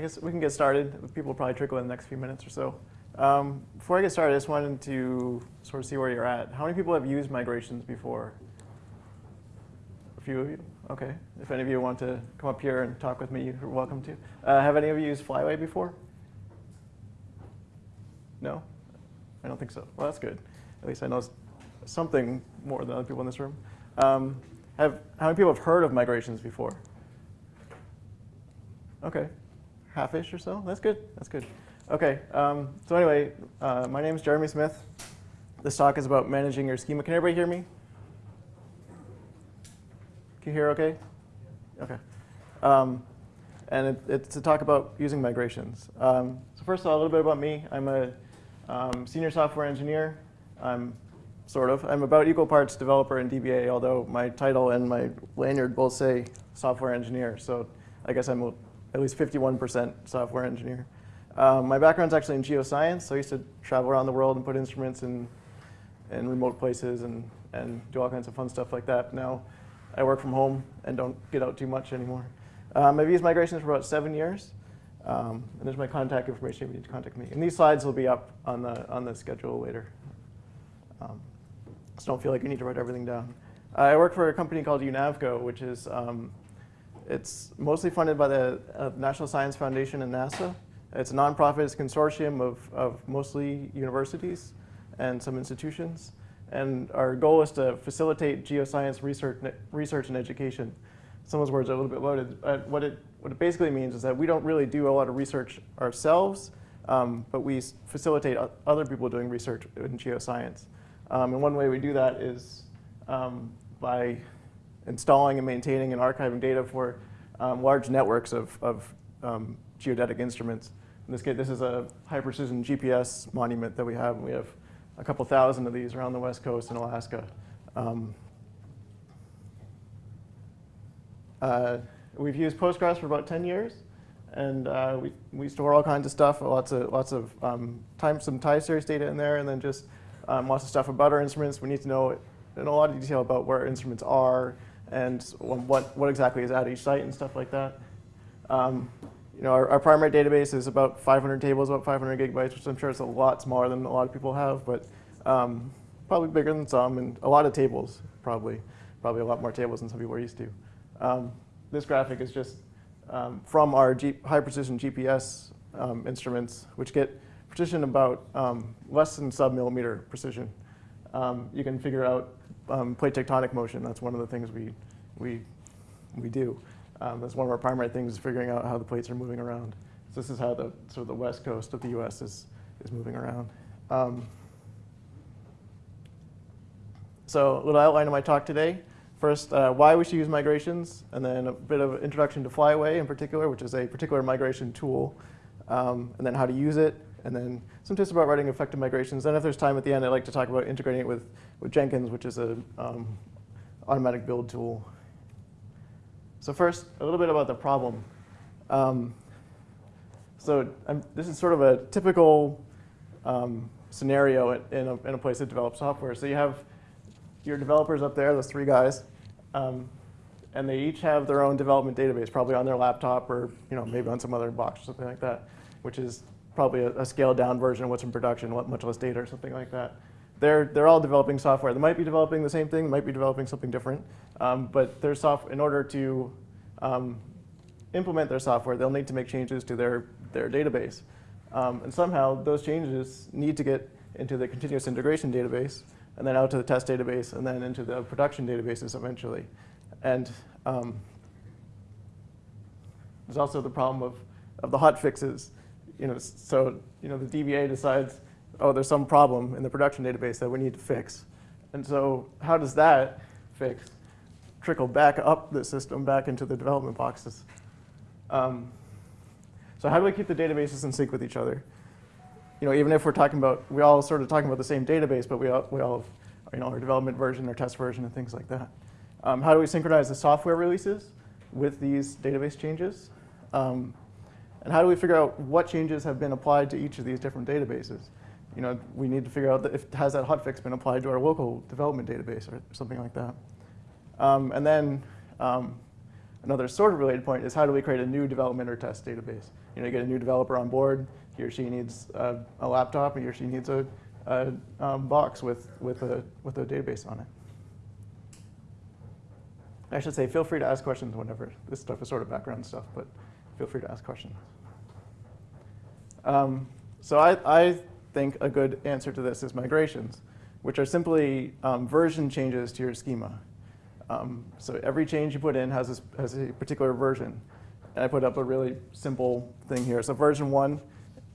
I guess we can get started. People will probably trickle in the next few minutes or so. Um, before I get started, I just wanted to sort of see where you're at. How many people have used migrations before? A few of you? Okay. If any of you want to come up here and talk with me, you're welcome to. Uh, have any of you used Flyway before? No? I don't think so. Well, that's good. At least I know something more than other people in this room. Um, have, how many people have heard of migrations before? Okay, half-ish or so. That's good. That's good. Okay. Um, so anyway, uh, my name is Jeremy Smith. This talk is about managing your schema. Can everybody hear me? Can you hear okay? Okay. Um, and it, it's to talk about using migrations. Um, so first of all, a little bit about me. I'm a um, senior software engineer. I'm sort of. I'm about equal parts developer and DBA, although my title and my lanyard both say software engineer. So I guess I'm at least 51% software engineer. Um, my background's actually in geoscience, so I used to travel around the world and put instruments in, in remote places and, and do all kinds of fun stuff like that. Now I work from home and don't get out too much anymore. Um, I've used migrations for about seven years. Um, and there's my contact information if you need to contact me. And these slides will be up on the, on the schedule later. Um, so don't feel like you need to write everything down. I work for a company called UNAVCO, which is um, it's mostly funded by the uh, National Science Foundation and NASA. It's a nonprofit, it's a consortium of, of mostly universities and some institutions. And our goal is to facilitate geoscience research, research and education. Some of those words are a little bit loaded. But what, it, what it basically means is that we don't really do a lot of research ourselves, um, but we facilitate other people doing research in geoscience. Um, and one way we do that is um, by installing and maintaining and archiving data for um, large networks of, of um, geodetic instruments. In this case, this is a high precision GPS monument that we have. We have a couple thousand of these around the west coast in Alaska. Um, uh, we've used Postgres for about 10 years. And uh, we, we store all kinds of stuff, lots of, lots of um, time, some time series data in there, and then just um, lots of stuff about our instruments. We need to know in a lot of detail about where our instruments are, and what, what exactly is at each site and stuff like that. Um, you know, our, our, primary database is about 500 tables, about 500 gigabytes, which I'm sure is a lot smaller than a lot of people have, but um, probably bigger than some, and a lot of tables, probably. Probably a lot more tables than some people are used to. Um, this graphic is just um, from our G high precision GPS um, instruments, which get precision about um, less than sub-millimeter precision. you can figure out um, plate tectonic motion. That's one of the things we, we, we do. Um, that's one of our primary things is figuring out how the plates are moving around. So this is how the sort of the west coast of the U.S. is, is moving around. Um, so a little outline of my talk today. First, uh, why we should use migrations, and then a bit of introduction to Flyway in particular, which is a particular migration tool, um, and then how to use it, and then some tips about writing effective migrations. And if there's time at the end, I'd like to talk about integrating it with, with Jenkins, which is an um, automatic build tool. So first, a little bit about the problem. Um, so I'm, this is sort of a typical um, scenario in a, in a place that develops software. So you have your developers up there, those three guys, um, and they each have their own development database, probably on their laptop or you know maybe on some other box or something like that, which is probably a, a, scaled down version of what's in production, much less data or something like that. They're, they're all developing software. They might be developing the same thing, might be developing something different, um, but their soft, in order to um, implement their software, they'll need to make changes to their, their database. Um, and somehow those changes need to get into the continuous integration database, and then out to the test database, and then into the production databases eventually. And um, there's also the problem of, of the hot fixes you know, so you know, the DBA decides, oh, there's some problem in the production database that we need to fix. And so how does that fix trickle back up the system, back into the development boxes? Um, so how do we keep the databases in sync with each other? You know, even if we're talking about, we all sort of talking about the same database, but we all, we all have you know, our development version, our test version, and things like that. Um, how do we synchronize the software releases with these database changes? Um, and how do we figure out what changes have been applied to each of these different databases? You know, we need to figure out if has that hotfix been applied to our local development database or something like that. Um, and then um, another sort of related point is how do we create a new development or test database? You know, you get a new developer on board, he or she needs a, a laptop, he or she needs a, a um, box with, with, a, with a database on it. I should say, feel free to ask questions whenever. This stuff is sort of background stuff, but feel free to ask questions. Um, so I, I think a good answer to this is migrations, which are simply um, version changes to your schema. Um, so every change you put in has, this, has a particular version. And I put up a really simple thing here. So version one,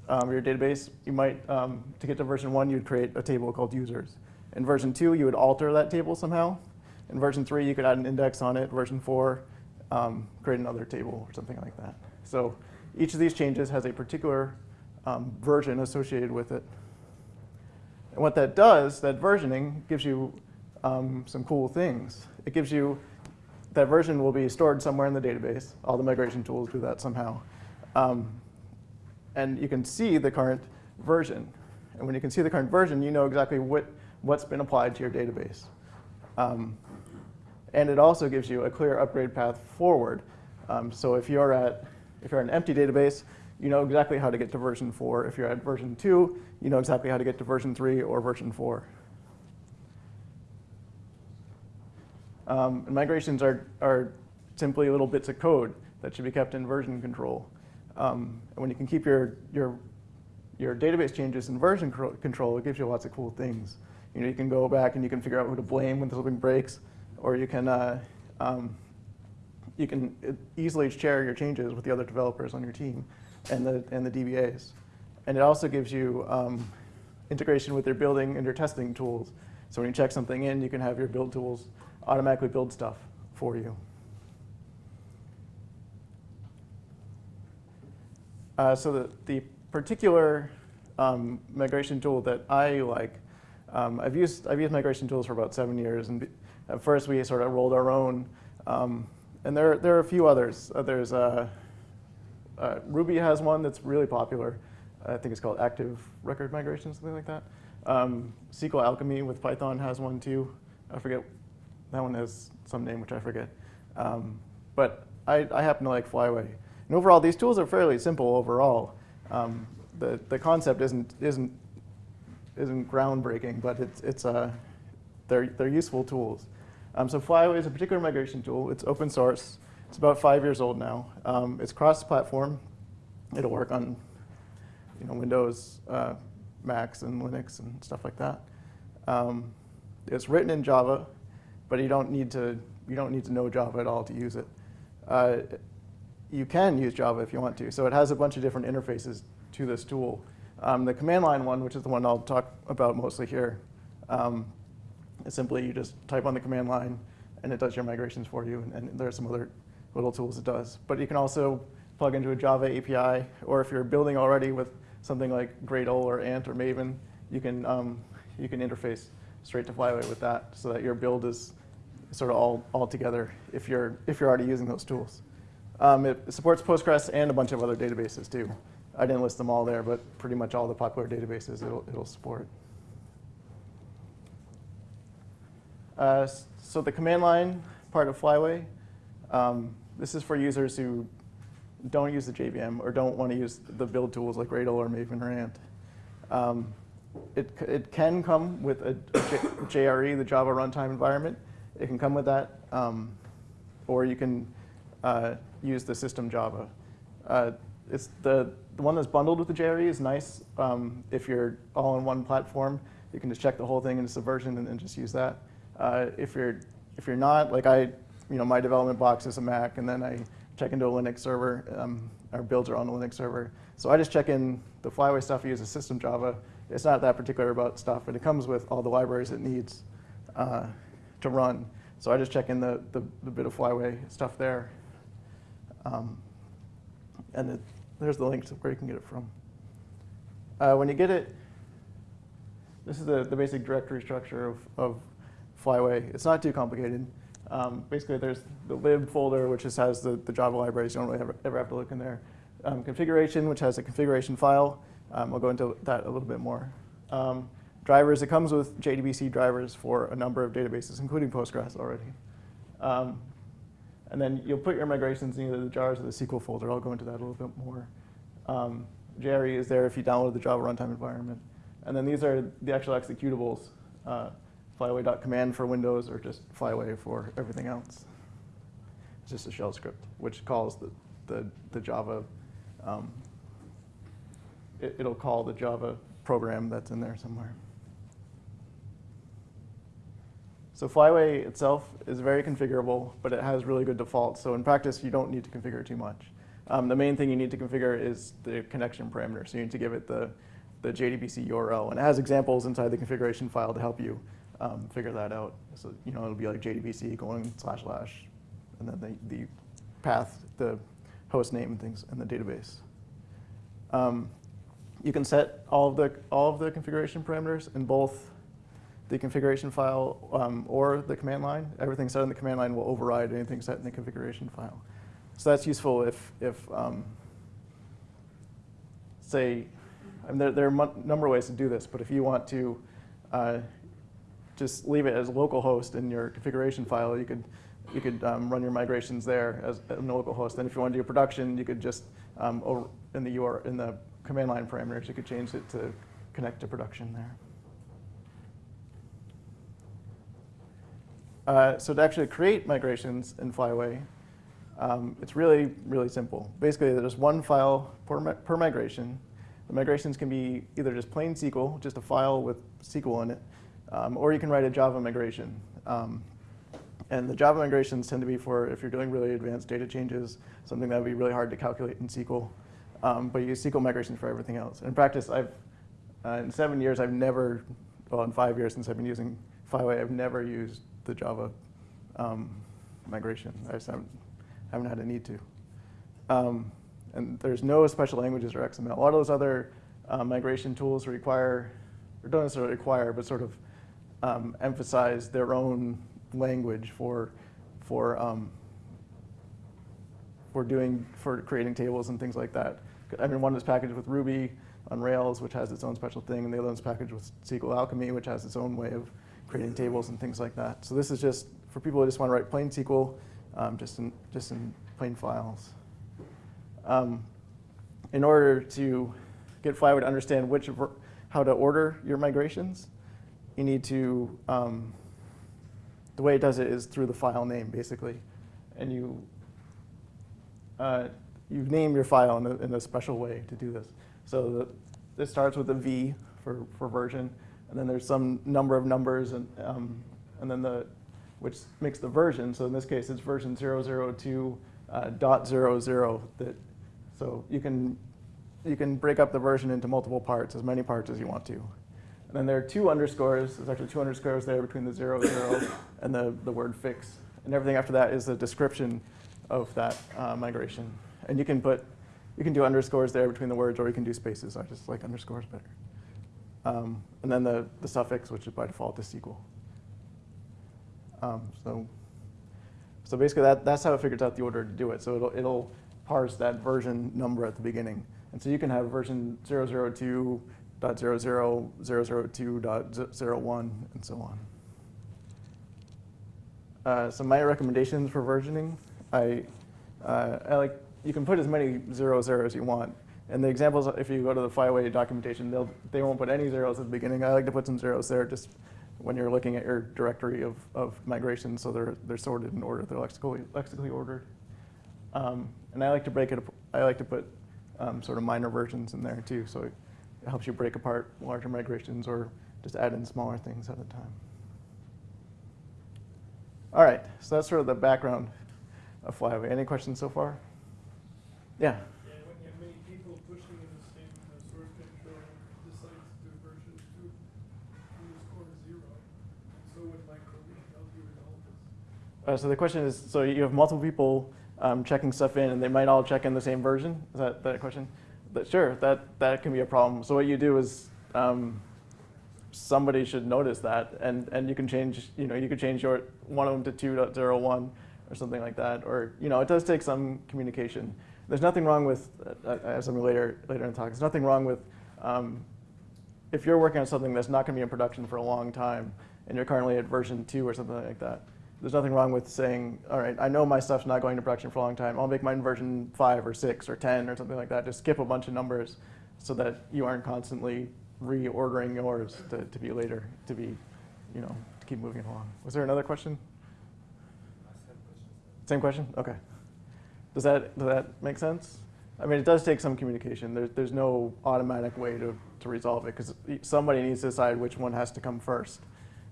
um, your database, you might, um, to get to version one, you'd create a table called users. In version two, you would alter that table somehow. In version three, you could add an index on it. Version four, um, create another table or something like that. So each of these changes has a particular um, version associated with it. And what that does, that versioning, gives you um, some cool things. It gives you, that version will be stored somewhere in the database. All the migration tools do that somehow. Um, and you can see the current version. And when you can see the current version, you know exactly what, what's been applied to your database. Um, and it also gives you a clear upgrade path forward. Um, so if you're at, if you're an empty database, you know exactly how to get to version 4. If you're at version 2, you know exactly how to get to version 3 or version 4. Um, and migrations are, are simply little bits of code that should be kept in version control. Um, and when you can keep your, your, your database changes in version control, it gives you lots of cool things. You know, you can go back and you can figure out who to blame when something breaks or you can, uh, um, you can easily share your changes with the other developers on your team and the, and the DBAs. And it also gives you um, integration with your building and your testing tools. So when you check something in, you can have your build tools automatically build stuff for you. Uh, so the, the particular um, migration tool that I like, um, I've used I've used migration tools for about seven years, and at first, we sort of rolled our own. Um, and there, there are a few others. Uh, there's uh, uh, Ruby has one that's really popular. I think it's called Active Record Migration, something like that. Um, SQL Alchemy with Python has one too. I forget, that one has some name which I forget. Um, but I, I, happen to like Flyway. And overall, these tools are fairly simple overall. Um, the, the concept isn't, isn't, isn't groundbreaking, but it's, it's, uh, they're, they're useful tools. Um, so Flyway is a particular migration tool. It's open source. It's about five years old now. Um, it's cross-platform. It'll work on you know, Windows, uh, Macs, and Linux, and stuff like that. Um, it's written in Java, but you don't need to you don't need to know Java at all to use it. Uh, you can use Java if you want to. So it has a bunch of different interfaces to this tool. Um, the command line one, which is the one I'll talk about mostly here, um, simply you just type on the command line and it does your migrations for you. And, and there are some other little tools it does. But you can also plug into a Java API, or if you're building already with something like Gradle or Ant or Maven, you can, um, you can interface straight to Flyway with that so that your build is sort of all, all together if you're, if you're already using those tools. Um, it supports Postgres and a bunch of other databases too. I didn't list them all there, but pretty much all the popular databases it'll, it'll support. Uh, so the command line part of Flyway, um, this is for users who don't use the JVM or don't want to use the build tools like Gradle or Maven or Ant. Um, it, it can come with a, a JRE, the Java Runtime Environment. It can come with that, um, or you can uh, use the system Java. Uh, it's the, the one that's bundled with the JRE is nice. Um, if you're all in one platform, you can just check the whole thing in Subversion and, and just use that. Uh, if you're if you're not, like I, you know, my development box is a Mac, and then I check into a Linux server. Um, our builds are on a Linux server, so I just check in the Flyway stuff. I use a system Java. It's not that particular about stuff, but it comes with all the libraries it needs uh, to run. So I just check in the, the, the bit of Flyway stuff there. Um, and it, there's the link to where you can get it from. Uh, when you get it, this is the, the basic directory structure of, of Flyway. It's not too complicated. Um, basically, there's the lib folder, which just has the, the Java libraries. You don't really ever, ever have to look in there. Um, configuration, which has a configuration file. Um, I'll go into that a little bit more. Um, drivers, it comes with JDBC drivers for a number of databases, including Postgres already. Um, and then you'll put your migrations in either the jars or the SQL folder. I'll go into that a little bit more Um, JRE is there if you download the Java runtime environment. And then these are the actual executables, uh, flyway.command for Windows or just flyway for everything else. It's just a shell script, which calls the, the, the Java, um, it, it'll call the Java program that's in there somewhere. So Flyway itself is very configurable, but it has really good defaults. So in practice, you don't need to configure too much. Um, the main thing you need to configure is the connection parameter. So you need to give it the, the JDBC URL. And it has examples inside the configuration file to help you um, figure that out. So you know it'll be like JDBC colon slash slash, and then the, the path, the host name and things in the database. Um, you can set all of the all of the configuration parameters in both the configuration file um, or the command line. Everything set in the command line will override anything set in the configuration file. So that's useful if, if um, say, I mean, there, there, are a number of ways to do this, but if you want to uh, just leave it as localhost in your configuration file, you could, you could um, run your migrations there as localhost. And if you want to do production, you could just, um, over in the URL, in the command line parameters, you could change it to connect to production there. Uh, so to actually create migrations in Flyway, um, it's really, really simple. Basically, there's one file per, per migration. The migrations can be either just plain SQL, just a file with SQL in it, um, or you can write a Java migration. Um, and the Java migrations tend to be for if you're doing really advanced data changes, something that would be really hard to calculate in SQL. Um, but you use SQL migrations for everything else. In practice, I've, uh, in seven years, I've never, well, in five years since I've been using Flyway, I've never used the Java um, migration. I just haven't, haven't had a need to. Um, and there's no special languages or XML. A lot of those other uh, migration tools require, or don't necessarily require, but sort of um, emphasize their own language for, for, um, for doing, for creating tables and things like that. I mean, one is packaged with Ruby on Rails, which has its own special thing, and the other one's packaged with SQL Alchemy, which has its own way of creating tables and things like that. So this is just for people who just want to write plain SQL, um, just, in, just in plain files. Um, in order to get Flyway to understand which how to order your migrations, you need to, um, the way it does it is through the file name, basically. And you, uh, you name your file in a, in a special way to do this. So the, this starts with a V for, for version and then there's some number of numbers, and, um, and then the, which makes the version. So in this case, it's version 002 uh. That, so you can, you can break up the version into multiple parts, as many parts as you want to. And then there are two underscores. There's actually two underscores there between the zero zero and the, the word fix. And everything after that is the description of that uh, migration. And you can put, you can do underscores there between the words, or you can do spaces. I just like underscores better. Um, and then the, the suffix, which is by default is SQL. Um, so, so basically that, that's how it figures out the order to do it. So it'll, it'll parse that version number at the beginning. And so you can have version 002.00, and so on. Uh, so my recommendations for versioning, I, uh, I like, you can put as many zero zeros as you want. And the examples, if you go to the Flyway documentation, they'll, they won't put any zeros at the beginning. I like to put some zeros there just when you're looking at your directory of, of migration, so they're, they're sorted in order, they're lexically, lexically ordered. Um, and I like to break it, I like to put um, sort of minor versions in there too, so it helps you break apart larger migrations or just add in smaller things at a time. All right, so that's sort of the background of Flyway. Any questions so far? Yeah. Uh, so the question is, so you have multiple people um, checking stuff in, and they might all check in the same version. Is that the question? But sure, that that can be a problem. So what you do is um, somebody should notice that, and and you can change. You know, you could change your one of them to 2.01 or something like that. Or you know, it does take some communication. There's nothing wrong with. Uh, I have something later later in the talk. There's nothing wrong with. Um, if you're working on something that's not going to be in production for a long time, and you're currently at version two or something like that, there's nothing wrong with saying, all right, I know my stuff's not going to production for a long time. I'll make mine version five or six or 10 or something like that. Just skip a bunch of numbers so that you aren't constantly reordering yours to, to be later, to be, you know, to keep moving along. Was there another question? Same question? Okay. Does that, does that make sense? I mean, it does take some communication. There's, there's no automatic way to, to resolve it because somebody needs to decide which one has to come first.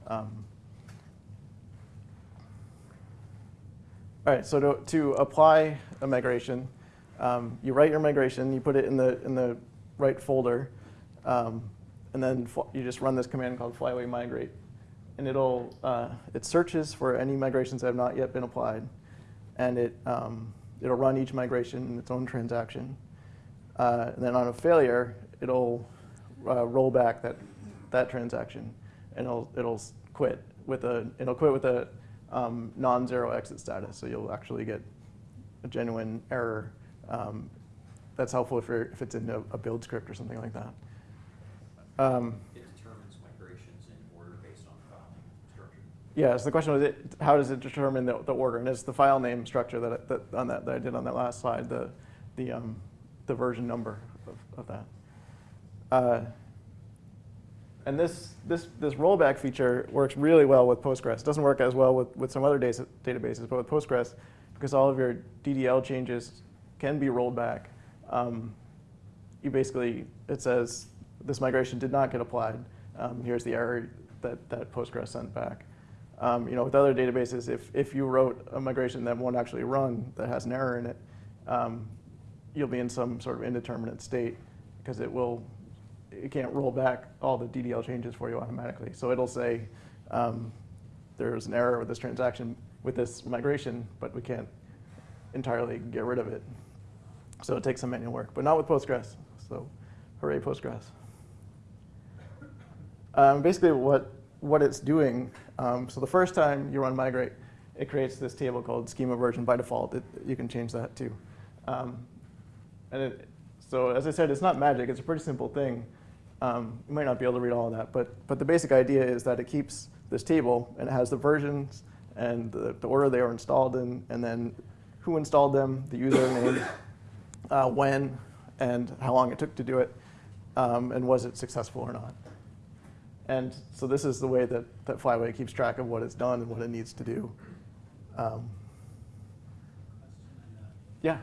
Um, all right, so to, to apply a migration, um, you write your migration, you put it in the, in the right folder, um, and then you just run this command called flyway migrate. And it'll, uh, it searches for any migrations that have not yet been applied, and it, um, it'll run each migration in its own transaction. Uh, and then on a failure, it'll uh, roll back that, that transaction, and it'll, it'll quit with a, it'll quit with a um, non-zero exit status, so you'll actually get a genuine error. Um, that's helpful if, if it's in a, a, build script or something like that. Um, it determines migrations in order based on file name structure. Yeah, so the question was, it, how does it determine the, the, order? And it's the file name structure that, that, on that, that I did on that last slide, the, the, um, the version number of, of that. Uh, and this, this, this rollback feature works really well with Postgres. It doesn't work as well with, with some other databases, but with Postgres, because all of your DDL changes can be rolled back, um, you basically, it says this migration did not get applied. Um, here's the error that, that Postgres sent back. Um, you know, with other databases, if, if you wrote a migration that won't actually run, that has an error in it, um, you'll be in some sort of indeterminate state because it will it can't roll back all the DDL changes for you automatically. So it'll say um, there's an error with this transaction with this migration, but we can't entirely get rid of it. So it takes some manual work, but not with Postgres. So hooray, Postgres. Um, basically what, what it's doing, um, so the first time you run migrate, it creates this table called schema version by default. It, you can change that too. Um, and it, so as I said, it's not magic. It's a pretty simple thing. Um, you might not be able to read all of that, but, but the basic idea is that it keeps this table and it has the versions and the, the order they were installed in, and then who installed them, the username, uh, when, and how long it took to do it, um, and was it successful or not. And so this is the way that, that Flyway keeps track of what it's done and what it needs to do. Um, yeah?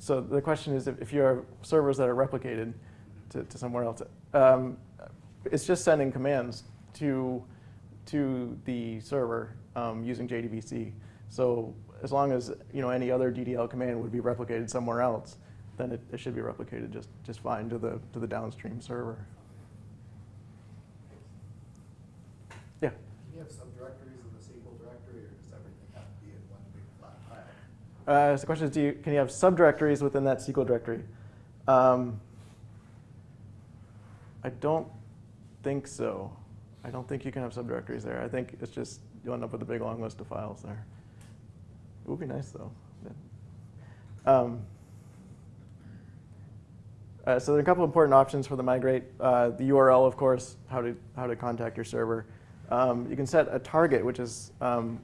So the question is if, if you have servers that are replicated to, to somewhere else, um, it's just sending commands to, to the server um, using JDBC. So as long as you know any other DDL command would be replicated somewhere else, then it, it should be replicated just, just fine to the, to the downstream server. Yeah? Uh, so the question is, you, can you have subdirectories within that SQL directory? Um, I don't think so. I don't think you can have subdirectories there. I think it's just you'll end up with a big long list of files there. It would be nice though. Um, uh, so there are a couple important options for the migrate. Uh, the URL, of course, how to how to contact your server. Um, you can set a target, which is um,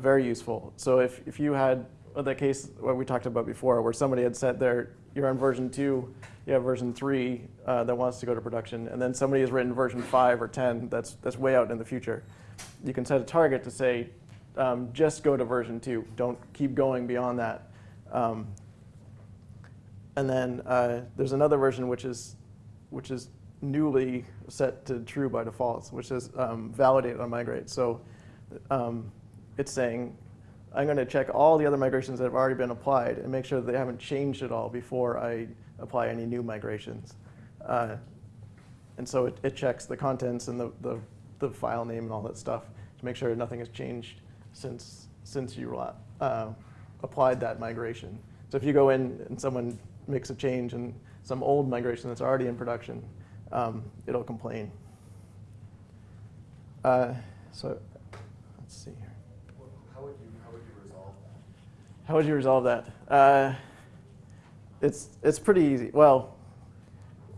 very useful. So if if you had the case what we talked about before, where somebody had said there, you're on version two, you have version three uh, that wants to go to production, and then somebody has written version five or 10 that's, that's way out in the future. You can set a target to say, um, just go to version two. Don't keep going beyond that. Um, and then uh, there's another version which is, which is newly set to true by default, which is um, validate on migrate. So um, it's saying I'm going to check all the other migrations that have already been applied and make sure that they haven't changed at all before I apply any new migrations. Uh, and so it, it, checks the contents and the, the, the, file name and all that stuff to make sure nothing has changed since, since you uh, applied that migration. So if you go in and someone makes a change in some old migration that's already in production, um, it'll complain. Uh, so let's see here. How would you, resolve that? Uh, it's it's pretty easy. Well,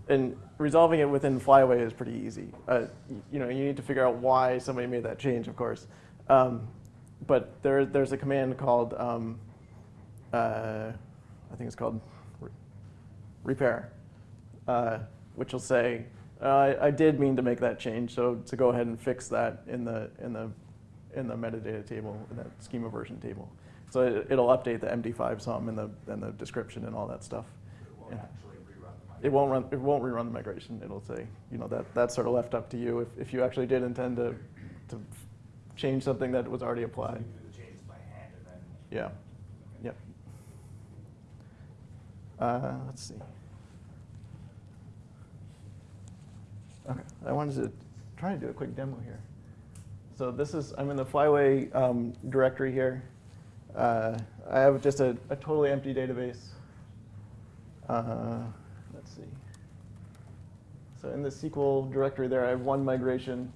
and resolving it within Flyway is pretty easy. Uh, you know, you need to figure out why somebody made that change, of course. Um, but there, there's a command called, um, uh, I think it's called re- repair, uh, which will say, uh, I, I did mean to make that change, so to go ahead and fix that in the in the in the metadata table, in that schema version table. So it, it'll update the MD5 sum and the and the description and all that stuff. It won't Yeah. actually rerun the It won't run. It won't rerun the migration. It'll say, you know, that that's sort of left up to you if, if you actually did intend to to change something that was already applied. do the changes by hand and then. Yeah. Yep. Uh, let's see. Okay, I wanted to try to do a quick demo here. So this is, I'm in the Flyway um, directory here. Uh, I have just a, a totally empty database. Uh, let's see. So in the SQL directory there, I have one migration.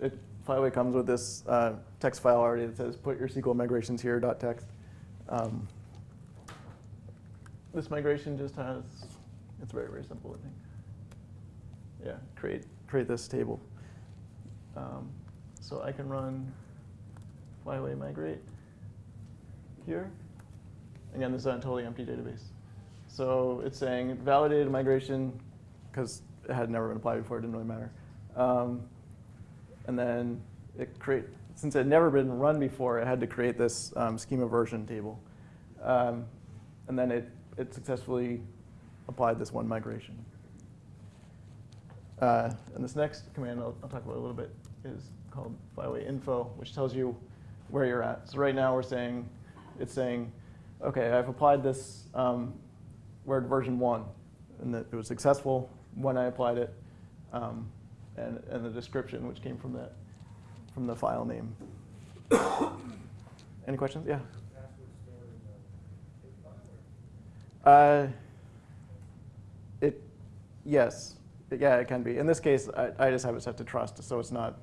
It, Flyway comes with this uh, text file already that says put your SQL migrations here dot text. Um, this migration just has, it's very, very simple, I think. Yeah, create, create this table. Um, so I can run Flyway migrate here. Again, this is a totally empty database. So it's saying validated migration, because it had never been applied before, it didn't really matter. Um, and then it create, since it had never been run before, it had to create this um, schema version table. Um, and then it, it successfully applied this one migration. Uh, and this next command I'll, I'll talk about a little bit is called flyway info, which tells you where you're at. So right now we're saying, it's saying, okay, I've applied this, um, we're version one, and that it was successful when I applied it, um, and, and the description, which came from that, from the file name. Any questions? Yeah. Uh, it, yes, yeah, it can be. In this case, I, I just have it set to trust, so it's not,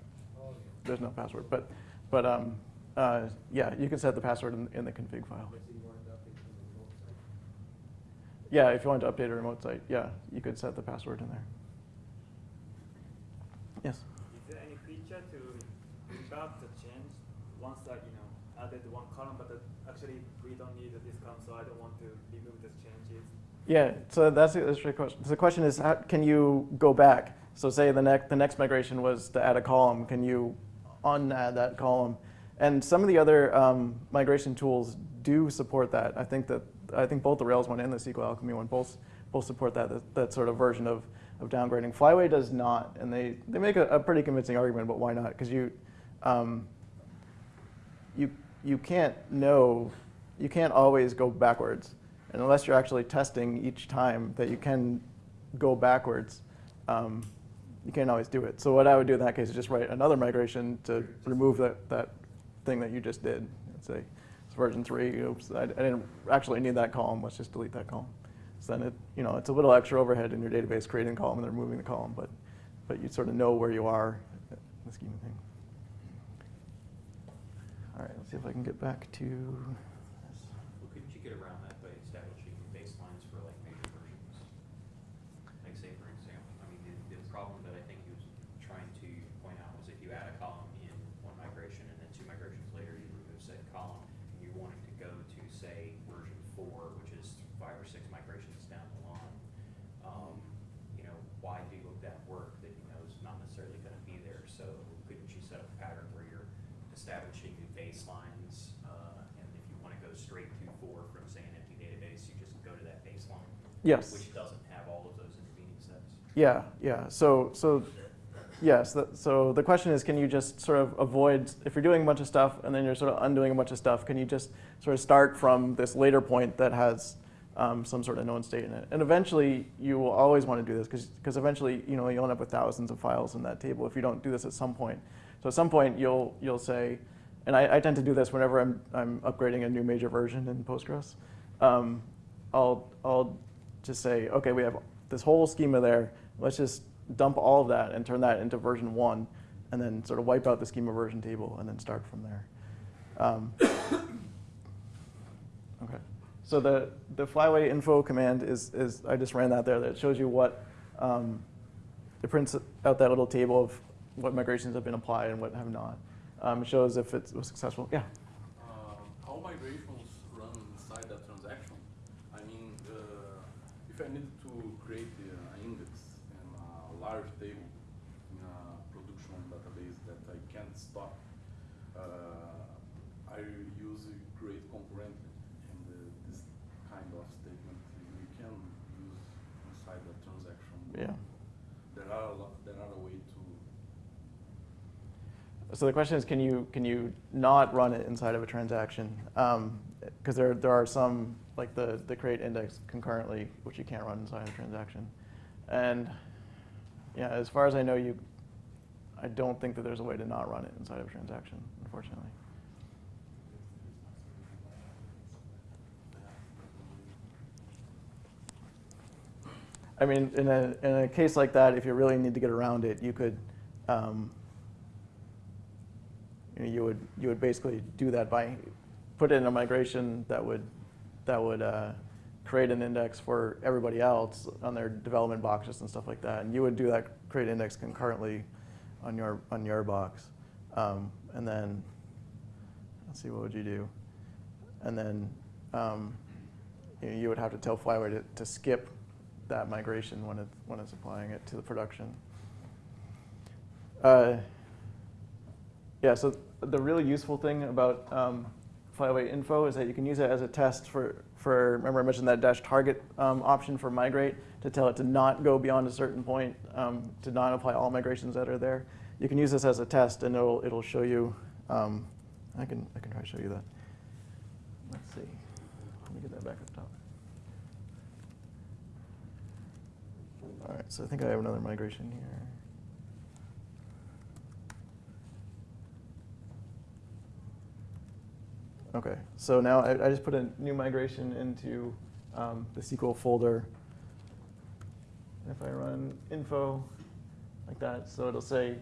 there's no password. But, but um, uh, yeah, you can set the password in, in the config file. Yeah, if you want to update a remote site, yeah, you could set the password in there. Yes. Is there any feature to debug the change once that you know added one column, but actually we don't need this column, so I don't want to remove these changes. Yeah, so that's, that's a great question. So the question is, how, can you go back? So say the next, the next migration was to add a column, can you unadd that column? And some of the other um, migration tools do support that. I think that, I think both the Rails one and the SQL Alchemy one both, both support that, that, that sort of version of, of downgrading. Flyway does not, and they, they make a, a pretty convincing argument about why not, because you, um, you, you can't know, you can't always go backwards. And unless you're actually testing each time that you can go backwards, um, you can't always do it. So what I would do in that case is just write another migration to remove that, that thing that you just did. Let's say it's version three, oops, I, I didn't actually need that column, let's just delete that column. So then it, you know, it's a little extra overhead in your database creating a column and then removing the column, but, but you sort of know where you are in the scheme of thing. All right, let's see if I can get back to this. Well, couldn't you get around that by establishing baselines for like major versions? Like say, for example, I mean, the, the problem that I think he was trying to point out was if you add a column in one migration and then two migrations later, you remove said column, and you want it to go to, say, version four, which is five or six migrations down the line. Um, you know, why do that work that you know is not necessarily gonna be there? So couldn't you set up a pattern where you're establishing new baselines, uh, and if you wanna go straight to four from, say, an empty database, you just go to that baseline? Yes. Which doesn't have all of those intervening steps? Yeah, yeah. So, so yes. So the question is, can you just sort of avoid if you're doing a bunch of stuff and then you're sort of undoing a bunch of stuff? Can you just sort of start from this later point that has um, some sort of known state in it? And eventually, you will always want to do this because eventually, you know, you'll end up with thousands of files in that table if you don't do this at some point. So at some point, you'll you'll say, and I, I tend to do this whenever I'm I'm upgrading a new major version in Postgres. Um, I'll I'll just say, okay, we have this whole schema there. Let's just dump all of that and turn that into version one, and then sort of wipe out the schema version table and then start from there. Um, okay. So the, the flyway info command is, is, I just ran that there, that shows you what, um, it prints out that little table of what migrations have been applied and what have not. Um, it shows if it was successful, yeah. Um, how migrations run inside that transaction? I mean, uh, if I need to create an index and a large table in a production database that I can't stop, uh, I use create concurrent and uh, this kind of statement we can use inside the transaction. Yeah. There are a lot, there are a way to So the question is, can you, can you not run it inside of a transaction? Because there, there are some, like the, the create index concurrently, which you can't run inside a transaction. And yeah, as far as I know, you, I don't think that there's a way to not run it inside of a transaction, unfortunately. I mean, in a, in a case like that, if you really need to get around it, you could, um, you, know, you would you would basically do that by put in a migration that would that would uh, create an index for everybody else on their development boxes and stuff like that, and you would do that create index concurrently on your on your box, um, and then let's see what would you do, and then um, you, know, you would have to tell Flyway to, to skip that migration when it's when it's applying it to the production. Uh, yeah, so the really useful thing about um, Flyway info is that you can use it as a test for, for remember I mentioned that dash target um, option for migrate to tell it to not go beyond a certain point, um, to not apply all migrations that are there. You can use this as a test and it'll, it'll show you, um, I, can, I can try to show you that. Let's see, let me get that back up top. All right, so I think I have another migration here. Okay, so now I, I just put a new migration into um, the SQL folder. If I run info like that, so it'll say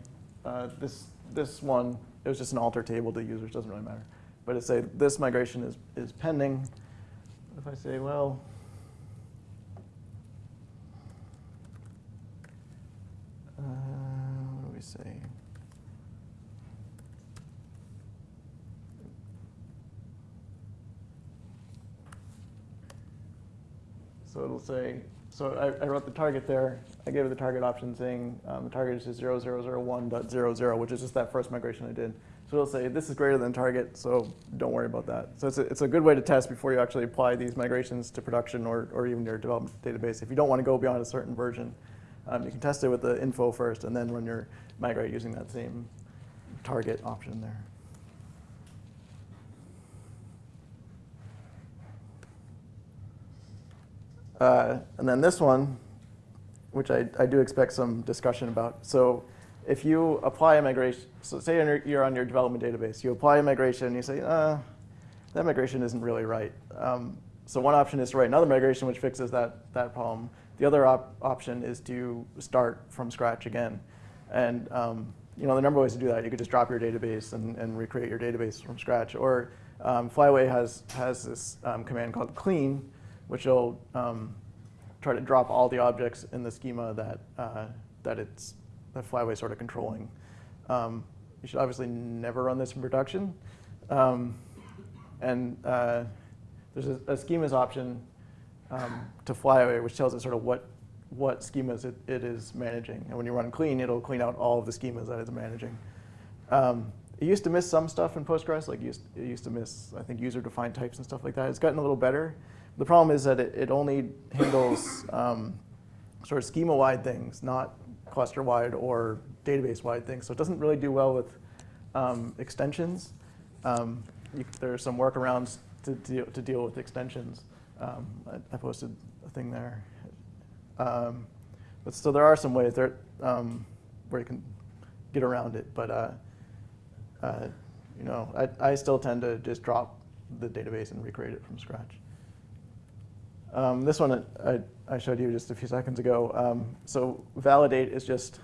uh, this this one. It was just an alter table to users, doesn't really matter. But it say this migration is is pending. If I say well. Uh, what do we say? So it'll say, so I, I wrote the target there. I gave it the target option saying um, the target is just 0001.00, which is just that first migration I did. So it'll say this is greater than target, so don't worry about that. So it's a, it's a good way to test before you actually apply these migrations to production or, or even your development database. If you don't want to go beyond a certain version, um, you can test it with the info first and then run your migrate using that same target option there. Uh, and then this one, which I, I do expect some discussion about. So if you apply a migration, so say you're, on your development database, you apply a migration you say, uh, that migration isn't really right. Um, so one option is to write another migration which fixes that, that problem. The other op option is to start from scratch again. And um, you know, the number of ways to do that. You could just drop your database and, and recreate your database from scratch. Or um, Flyway has, has this um, command called clean, which will um, try to drop all the objects in the schema that, uh, that it's that Flyway sort of controlling. Um, you should obviously never run this in production. Um, and uh, there's a, a, schemas option um, to Flyway, which tells it sort of what, what schemas it, it is managing. And when you run clean, it'll clean out all of the schemas that it's managing. Um, it used to miss some stuff in Postgres, like used, it used to miss, I think, user-defined types and stuff like that. It's gotten a little better. The problem is that it, it only handles um, sort of schema-wide things, not cluster-wide or database-wide things. So it doesn't really do well with um, extensions. Um, you, there are some workarounds to deal, to deal with extensions. Um, I, I, posted a thing there. Um, but so there are some ways there um, where you can get around it. But uh, uh, you know, I, I still tend to just drop the database and recreate it from scratch. Um, this one I, I, showed you just a few seconds ago. Um, so validate is just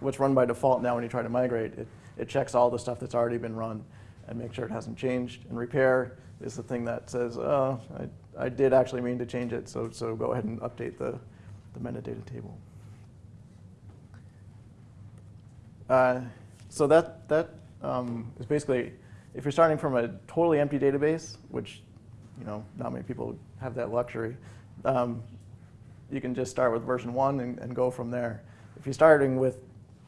what's run by default now when you try to migrate. It, it checks all the stuff that's already been run and make sure it hasn't changed. And repair is the thing that says, oh, I, I did actually mean to change it, so, so go ahead and update the, the metadata table. Uh, so that, that um, is basically, if you're starting from a totally empty database, which you know, not many people have that luxury, um, you can just start with version one and, and go from there. If you're starting with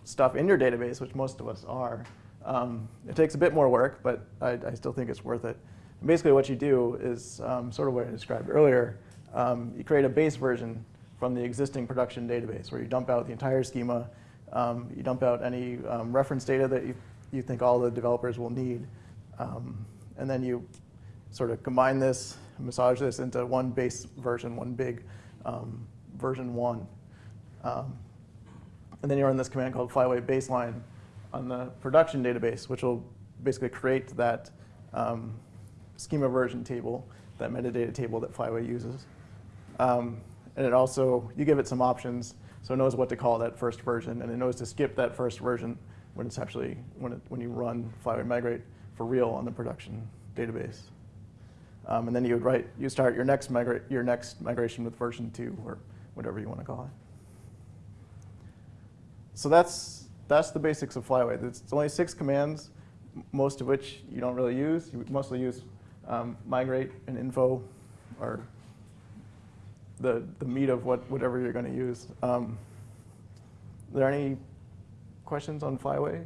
stuff in your database, which most of us are, um, it takes a bit more work, but I, I still think it's worth it. And basically what you do is um, sort of what I described earlier. Um, you create a base version from the existing production database where you dump out the entire schema, um, you dump out any um, reference data that you, you think all the developers will need, and then you sort of combine this, massage this into one base version, one big um, version one. Um, and then you run this command called flyway baseline on the production database, which will basically create that um, schema version table, that metadata table that Flyway uses. Um, and it also, you give it some options, so it knows what to call that first version, and it knows to skip that first version when it's actually, when, it, when you run Flyway migrate for real on the production database. Um, and then you would write, you start your next, migra your next migration with version two, or whatever you want to call it. So that's, that's the basics of Flyway. It's only six commands, most of which you don't really use. You mostly use um, migrate and info, or the, the meat of what, whatever you're going to use. Um, are there any questions on Flyway?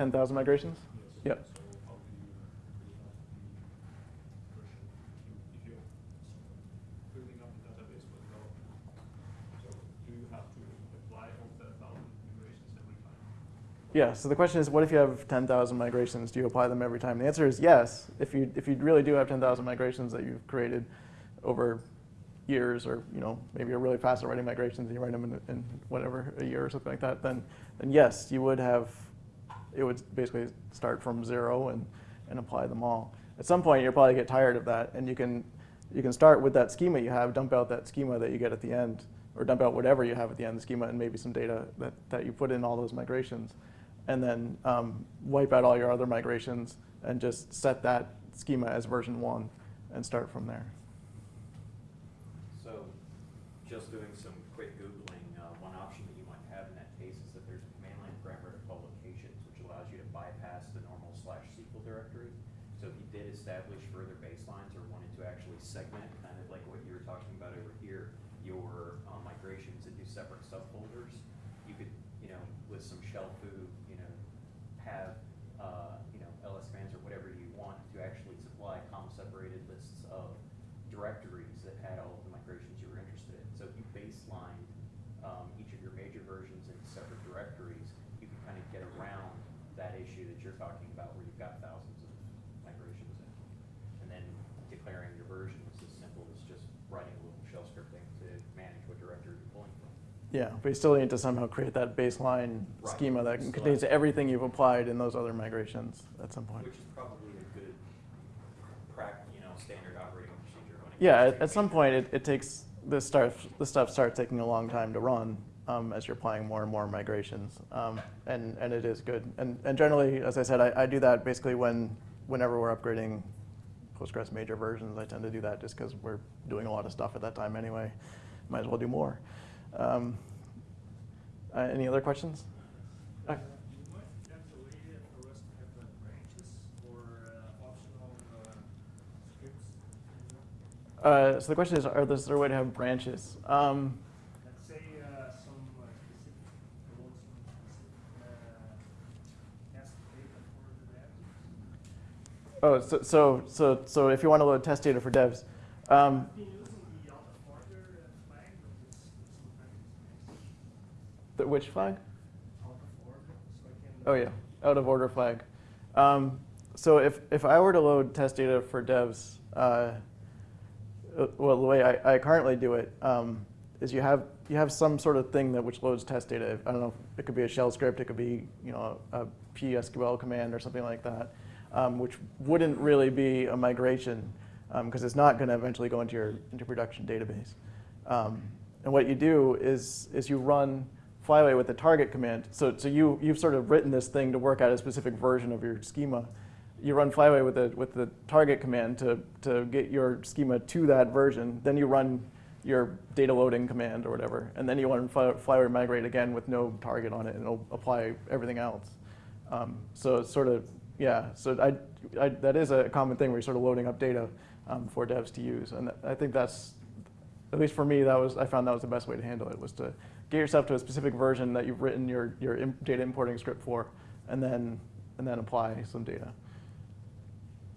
10,000 migrations? Yep. Yeah, so the question is, what if you have 10,000 migrations? Do you apply them every time? The answer is yes, if you, if you really do have 10,000 migrations that you've created over years or you know maybe you're really fast at writing migrations and you write them in, in whatever, a year or something like that, then, then yes, you would have it would basically start from zero and, and apply them all. At some point, you'll probably get tired of that, and you can, you can start with that schema you have, dump out that schema that you get at the end, or dump out whatever you have at the end the schema and maybe some data that, that you put in all those migrations and then um, wipe out all your other migrations and just set that schema as version one and start from there. So, just doing some quick Googling, uh, one option that you might have in that case is that there's a command line parameter called locations, which allows you to bypass the normal slash SQL directory. So if you did establish further baselines or wanted to actually segment, kind of like what you were talking about over here, your uh, migrations into separate subfolders, you could, you know, with some shell foo, you know, have, uh, you know, ls commands or whatever you want to actually supply comma separated lists of directories that had all of the migrations you were interested in. So if you baselined um, each of your major versions into separate directories, you can kind of get around that issue that you're talking about where you've got thousands of migrations in. And then declaring your version is as simple as just writing a little shell scripting to manage what directory you're pulling from. Yeah, but you still need to somehow create that baseline Right. schema that Still contains everything you've applied in those other migrations at some point. Which is probably a good, you know, standard operating procedure Yeah, at, at some point it, it takes, this start, this stuff starts taking a long time to run um, as you're applying more and more migrations. Um, and, and it is good. And, and generally, as I said, I, I do that basically when, whenever we're upgrading Postgres major versions. I tend to do that just because we're doing a lot of stuff at that time anyway. Might as well do more. Um, uh, any other questions? Uh, You might have to way for us to have uh, branches or uh, optional uh, scripts. you know? Uh, so the question is, are there, is there a way to have branches? Um, Let's say uh, some uh, specific load specific uh, test data for the devs. oh, so, so, so, so if you want to load test data for devs, um, I've been using the out of order uh, flag, but it's sometimes it's messy. The, which flag? Oh yeah, out of order flag. Um, so if, if I were to load test data for devs, uh, uh, well, the way I, I currently do it um, is you have you have some sort of thing that which loads test data. I don't know. It could be a shell script. It could be you know a, PSQL command or something like that, um, which wouldn't really be a migration because it's not going to eventually go into your into production database. Um, and what you do is is you run Flyway with the target command. So, so you, you've sort of written this thing to work out a specific version of your schema. You run Flyway with the, with the target command to, to get your schema to that version. Then you run your data loading command or whatever. And then you run Fly- Flyway migrate again with no target on it, and it'll apply everything else. Um, so it's sort of, yeah, so I, I, that is a common thing where you're sort of loading up data um, for devs to use. And I think that's, at least for me, that was, I found that was the best way to handle it, was to get yourself to a specific version that you've written your, your data importing script for, and then, and then apply some data.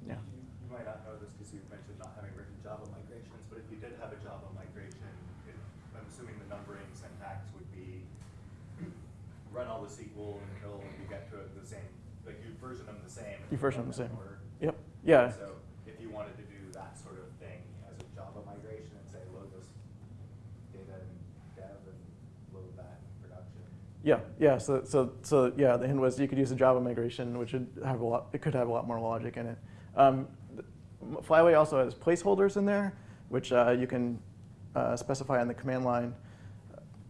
Yeah. You you might not know this because you mentioned not having written Java migrations, but if you did have a Java migration, it, I'm assuming the numbering syntax would be run all the SQL until you get to the same, like you version them the same. You version them the same. order. Yep, yeah. So if you wanted to do that sort of thing as a Java migration and say load this data in dev and load that in production. Yeah, yeah. So, so, so yeah. The hint was you could use a Java migration, which would have a lot. It could have a lot more logic in it. Um, Flyway also has placeholders in there, which uh, you can uh, specify on the command line.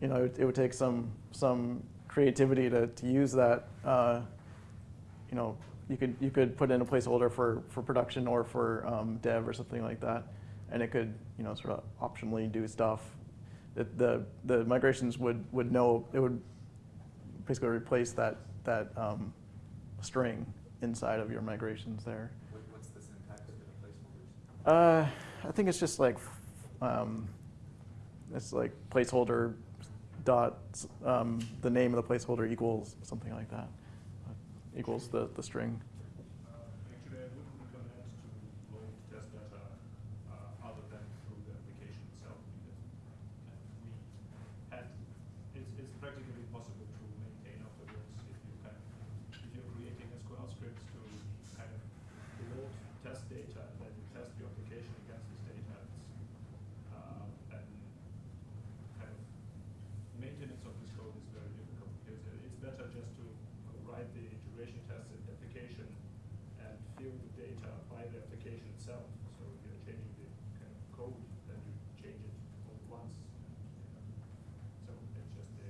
You know, it, it would take some some creativity to, to use that. Uh, you know, you could you could put in a placeholder for, for production or for um, dev or something like that, and it could you know sort of optionally do stuff. That the the migrations would would know it would basically replace that that um, string inside of your migrations there. What's the syntax for the placeholders? Uh, I think it's just like um, it's like placeholder dot um, the name of the placeholder equals something like that equals the the string. Uh, Actually, I wouldn't recommend to load test data uh, other than through the application itself because kind of we had, it's, it's practically impossible to maintain afterwards if you kind of, if you're creating SQL scripts to kind of load test data and then you test your application against this data. It's, uh, and kind of maintenance of this code is very difficult because uh, it's better just to write the integration tests in the application and fill the data by the application itself. So if you're changing the kind of code, then you change it all at once. So it's just a,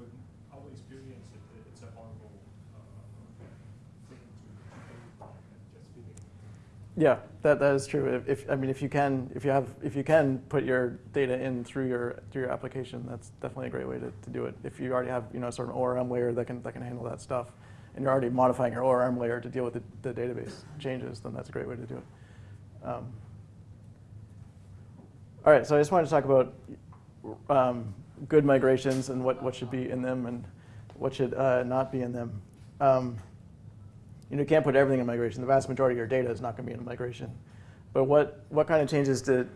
with our experience, it, it's a horrible uh, thing to, to do, and just filling Yeah, that, that is true. If, if I mean, if you can, if you have, if you can put your data in through your through your application, that's definitely a great way to, to do it. If you already have, you know, sort of ORM layer that can that can handle that stuff, and you're already modifying your ORM layer to deal with the, the database changes, then that's a great way to do it. Um, all right, so I just wanted to talk about um, good migrations and what, what should be in them and what should uh, not be in them. Um, you know, you can't put everything in migration. The vast majority of your data is not going to be in migration. But what, what kind of changes did,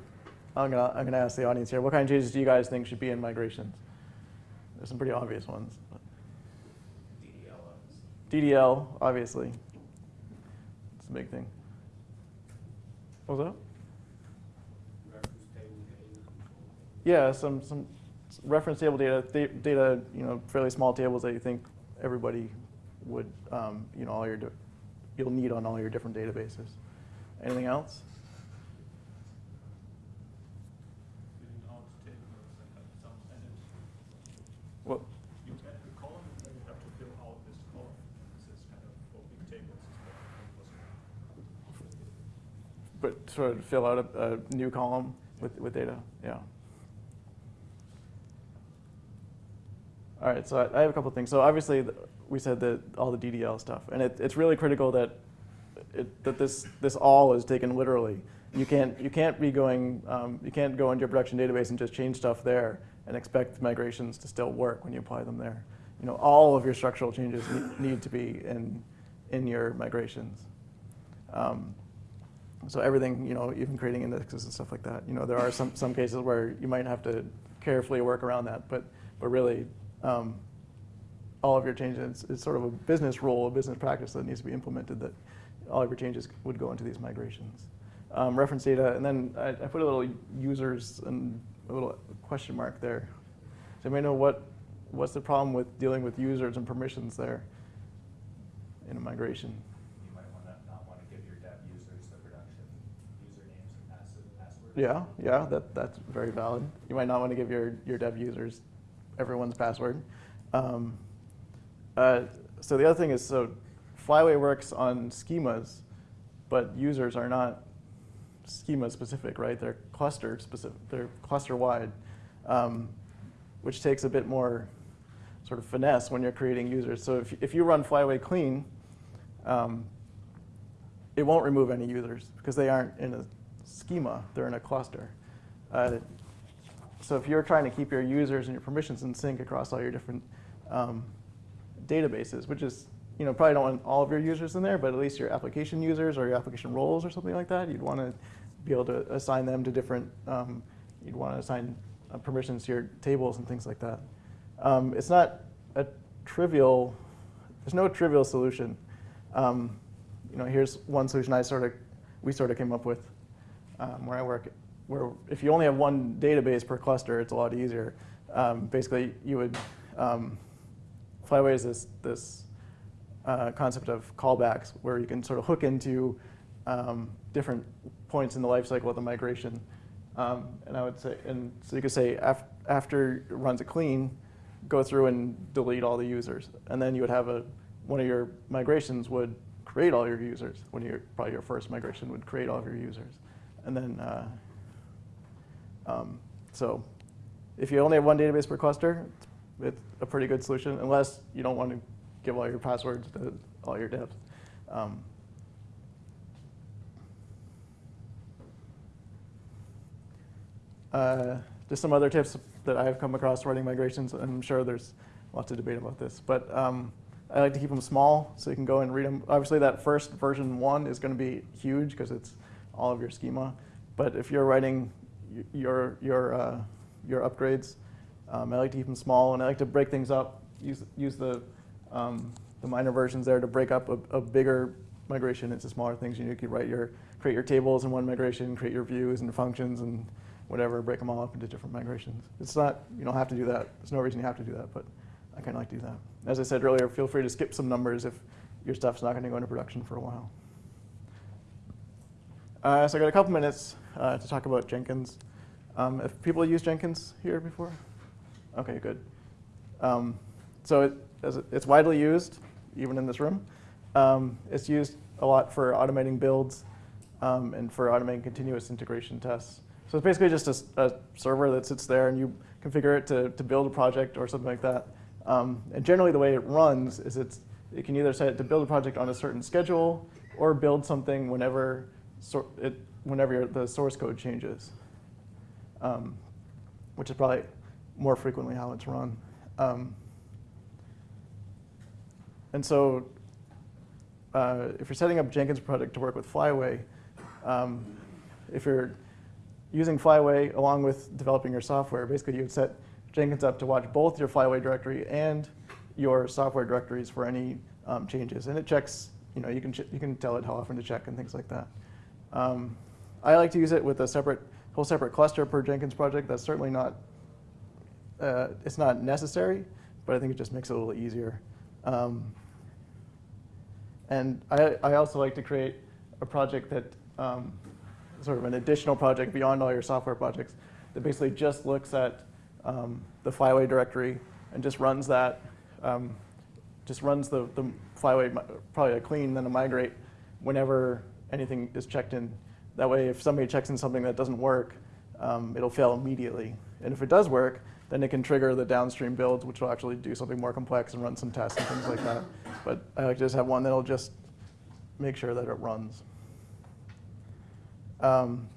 I'm going to I'm gonna ask the audience here, what kind of changes do you guys think should be in migrations? There's some pretty obvious ones. DDL. DDL, obviously. It's a big thing. What was that? Reference table data control. Yeah, some, some reference table data, th- data, you know, fairly small tables that you think everybody would, um, you know, all your, you'll need on all your different databases. Anything else? filling out tables and have some and it- What, you add the column and then you have to fill out this column. This is kind of for big tables is very impossible. but sort of fill out a, a new column with, with data, yeah. All right, so I, I have a couple things. So obviously, we said that all the DDL stuff, and it, it's really critical that it, that this this all is taken literally. You can't you can't be going um, you can't go into your production database and just change stuff there and expect migrations to still work when you apply them there. You know, all of your structural changes need, to be in in your migrations. Um, so everything, you know, even creating indexes and stuff like that. You know, there are some, some cases where you might have to carefully work around that, but, but really, um, all of your changes is sort of a business rule, a business practice that needs to be implemented that all of your changes would go into these migrations. Um, reference data, and then I, I put a little users and a little question mark there. So you may know what, what's the problem with dealing with users and permissions there in a migration? You might wanna, not wanna give your dev users the production usernames and passwords. Yeah, yeah, that, that's very valid. You might not want to give your, your dev users everyone's password. Um, uh, so the other thing is, so Flyway works on schemas, but users are not schema specific, right? They're cluster specific. They're cluster wide, um, which takes a bit more sort of finesse when you're creating users. So if if you run Flyway clean, um, it won't remove any users because they aren't in a schema. They're in a cluster. Uh, so if you're trying to keep your users and your permissions in sync across all your different um, databases, which is, you know, probably don't want all of your users in there, but at least your application users or your application roles or something like that, you'd want to be able to assign them to different, um, you'd want to assign uh, permissions to your tables and things like that. Um, it's not a trivial, there's no trivial solution. Um, you know, here's one solution I sort of, we sort of came up with um, where I work, where if you only have one database per cluster, it's a lot easier. Um, basically, you would, um, Flyway is this, this uh, concept of callbacks where you can sort of hook into um, different points in the life cycle of the migration. Um, and I would say, and so you could say af after it runs a clean, go through and delete all the users. And then you would have a, one of your migrations would create all your users. When you're, probably your first migration would create all of your users. And then, uh, um, so if you only have one database per cluster, it's a pretty good solution, unless you don't want to give all your passwords to all your devs. Um, uh, just some other tips that I have come across writing migrations. I'm sure there's lots of debate about this, but um, I like to keep them small so you can go and read them. Obviously, that first version one is going to be huge because it's all of your schema. But if you're writing your your uh, your upgrades, um, I like to keep them small, and I like to break things up. Use use the um, the minor versions there to break up a, a bigger migration into smaller things. You, could write your create your tables in one migration, create your views and functions and whatever, break them all up into different migrations. It's not you don't have to do that. There's no reason you have to do that, but I kind of like to do that. As I said earlier, feel free to skip some numbers if your stuff's not going to go into production for a while. Uh, so I got a couple minutes uh, to talk about Jenkins. Um, if people used Jenkins here before? Okay, good. Um, so it, it's widely used, even in this room. Um, it's used a lot for automating builds um, and for automating continuous integration tests. So it's basically just a server that sits there and you configure it to, to build a project or something like that. Um, and generally the way it runs is it's, it can either set it to build a project on a certain schedule or build something whenever, sor- it, whenever the source code changes, um, which is probably more frequently how it's run. Um, and so uh, if you're setting up Jenkins project to work with Flyway, um, if you're using Flyway along with developing your software, basically you'd set Jenkins up to watch both your Flyway directory and your software directories for any um, changes. And it checks, you know, you can, you can tell it how often to check and things like that. Um, I like to use it with a separate, whole separate cluster per Jenkins project. That's certainly not, uh, it's not necessary, but I think it just makes it a little easier. Um, and I, I also like to create a project that, um, sort of an additional project beyond all your software projects that basically just looks at um, the Flyway directory and just runs that, um, just runs the, the Flyway, probably a clean, then a migrate whenever anything is checked in. That way, if somebody checks in something that doesn't work, um, it'll fail immediately. And if it does work, then it can trigger the downstream builds, which will actually do something more complex and run some tests and things like that. But I like to just have one that'll just make sure that it runs. Um,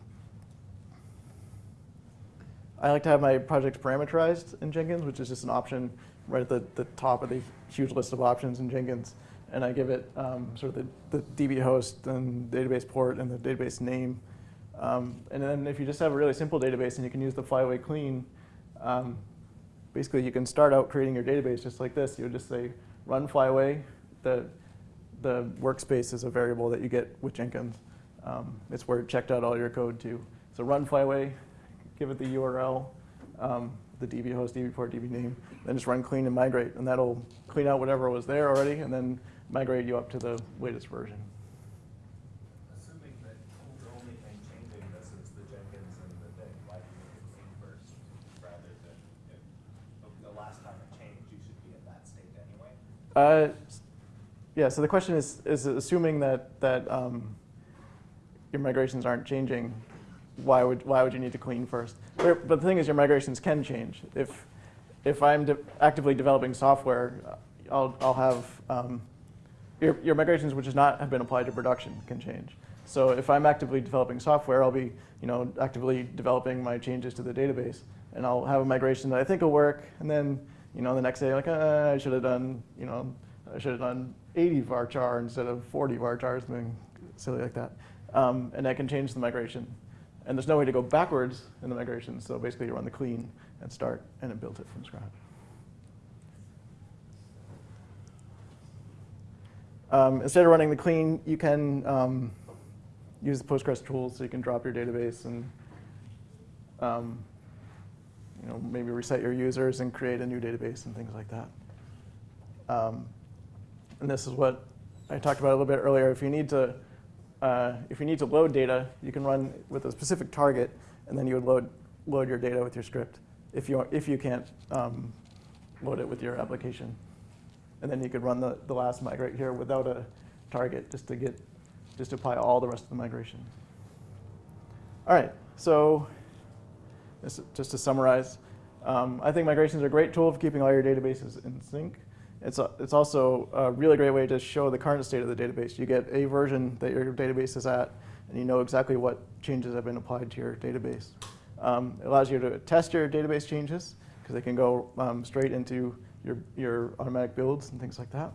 I like to have my project parameterized in Jenkins, which is just an option right at the, the top of the huge list of options in Jenkins. And I give it um, sort of the, the DB host and database port and the database name. Um, and then if you just have a really simple database and you can use the Flyway clean, um, basically you can start out creating your database just like this. You would just say run Flyway. The, the workspace is a variable that you get with Jenkins. Um, it's where it checked out all your code too. So run Flyway, give it the URL, um, the DB host, DB port, DB name, then just run clean and migrate, and that'll clean out whatever was there already, and then migrate you up to the latest version. Assuming that the only thing changing this is the Jenkins and the thing, why do you make it clean first rather than, if, the last Uh, yeah, so the question is, is assuming that, that um, your migrations aren't changing, why would, why would you need to clean first? But the thing is, your migrations can change. If, if I'm de actively developing software, I'll, I'll have, um, your, your migrations which has not have been applied to production can change. So if I'm actively developing software, I'll be you know, actively developing my changes to the database. And I'll have a migration that I think will work, and then you know, the next day, like, uh, I should have done, you know, I should have done 80 varchar instead of 40 varchar, something silly like that. Um, and that can change the migration. And there's no way to go backwards in the migration, so basically you run the clean and start, and it builds it from scratch. Um, instead of running the clean, you can um, use the Postgres tools, so you can drop your database and um, you know, maybe reset your users and create a new database and things like that. Um, and this is what I talked about a little bit earlier. If you need to, uh, if you need to load data, you can run with a specific target, and then you would load load your data with your script. If you if you can't um, load it with your application, and then you could run the the last migrate here without a target, just to get just to apply all the rest of the migration. All right, so just to summarize, um, I think migrations are a great tool for keeping all your databases in sync. It's, a, it's also a really great way to show the current state of the database. You get a version that your database is at, and you know exactly what changes have been applied to your database. Um, it allows you to test your database changes, because they can go um, straight into your, your automatic builds and things like that.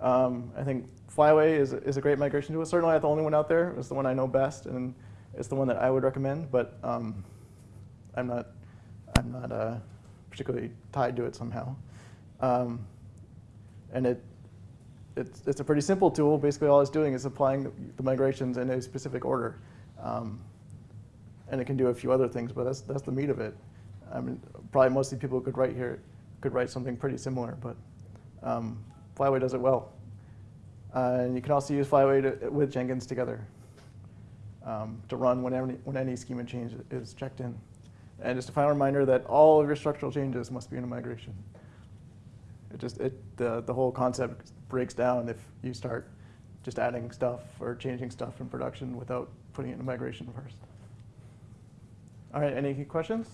Um, I think Flyway is, is a great migration tool. Certainly not the only one out there. It's the one I know best, and it's the one that I would recommend, but um, I'm not, I'm not uh, particularly tied to it somehow. Um, and it, it's, it's a pretty simple tool. Basically, all it's doing is applying the migrations in a specific order. Um, and it can do a few other things, but that's, that's the meat of it. I mean, probably most of the people who could write here could write something pretty similar, but um, Flyway does it well. Uh, and you can also use Flyway to, with Jenkins together um, to run whenever, when any schema change is checked in. And just a final reminder that all of your structural changes must be in a migration. It just, it, the, the whole concept breaks down if you start just adding stuff or changing stuff in production without putting it in a migration first. All right, any questions?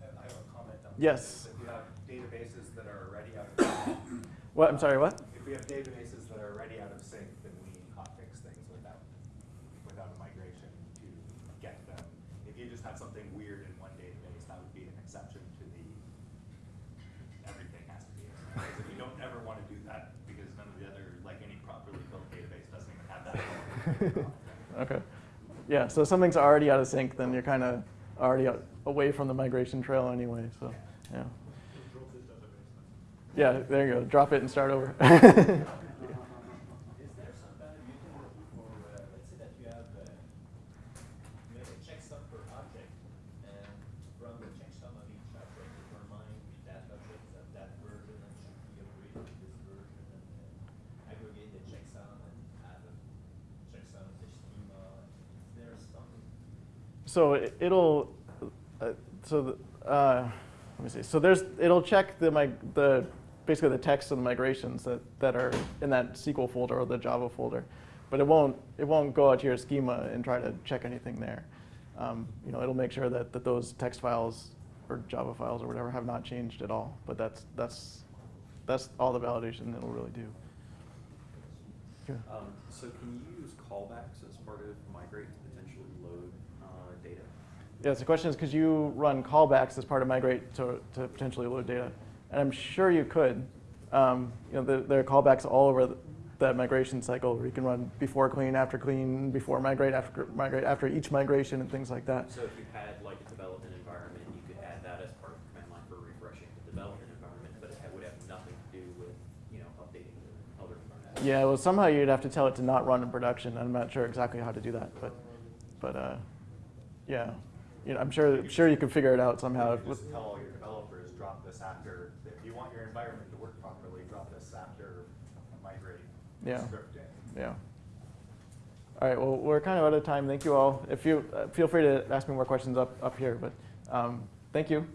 I have a comment on Yes. If you have databases that are already out of What, I'm sorry, what? if we have databases that are already out of sync, then we hotfix things without, without a migration to get them. If you just have something weird in one database, that would be an exception to the, everything has to be in there. Because if you don't ever want to do that, because none of the other, like any properly built database doesn't even have that. Okay. Yeah, so if something's already out of sync, then you're kind of already out, away from the migration trail anyway, so, yeah. Drop this database. Yeah, there you go, drop it and start over. Is there some kind of utility for, uh, let's say that you have, uh, you have a checksum per object, and from the checksum of each object, determine that object is of that version and should be upgraded to this version, and uh, aggregate the checksum and add a checksum to schema. Is there some, So it- it'll, uh, so, the, uh, let me see. So there's, it'll check the, mig- the, basically the text and the migrations that, that are in that SQL folder or the Java folder. But it won't, it won't go out to your schema and try to check anything there. Um, you know, it'll make sure that, that those text files or Java files or whatever have not changed at all. But that's, that's, that's all the validation it'll really do. Yeah. Um, so can you use callbacks as part of migrate to potentially load uh, data? Yes, the question is, could you run callbacks as part of migrate to, to potentially load data? And I'm sure you could. Um, you know, there, there are callbacks all over the, that migration cycle where you can run before clean, after clean, before migrate, after migrate, after each migration, and things like that. So if you had like a development environment, you could add that as part of the command line for refreshing the development environment, but it would have nothing to do with, you know, updating the other environment. Yeah, well, somehow you'd have to tell it to not run in production. I'm not sure exactly how to do that, but, but uh, yeah, you know, I'm sure, sure you can figure it out somehow. You Just tell all your developers, drop this after, if you want your environment to work properly, drop this after migrate Yeah. script in. Yeah. All right, well, we're kind of out of time. Thank you all. If you, uh, feel free to ask me more questions up, up here, but um, thank you.